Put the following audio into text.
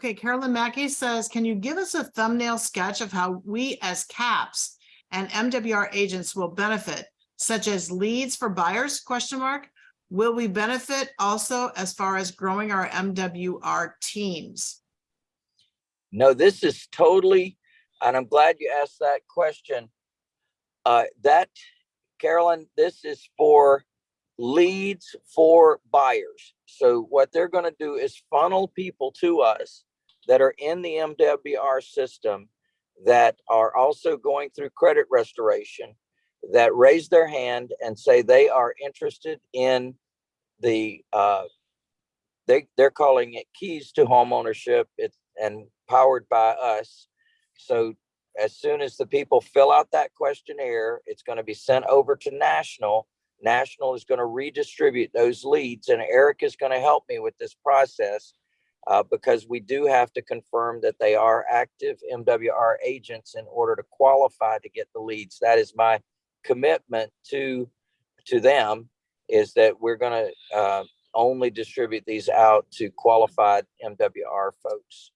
Okay, Carolyn Mackey says, can you give us a thumbnail sketch of how we as CAPS and MWR agents will benefit, such as leads for buyers, question mark? Will we benefit also as far as growing our MWR teams? No, this is totally, and I'm glad you asked that question. Uh, that, Carolyn, this is for leads for buyers. So what they're gonna do is funnel people to us that are in the MWR system that are also going through credit restoration, that raise their hand and say they are interested in the, uh, they, they're calling it keys to homeownership. It's, and powered by us. So as soon as the people fill out that questionnaire, it's going to be sent over to National. National is going to redistribute those leads and Eric is going to help me with this process uh, because we do have to confirm that they are active MWR agents in order to qualify to get the leads. That is my commitment to, to them is that we're going to uh, only distribute these out to qualified MWR folks.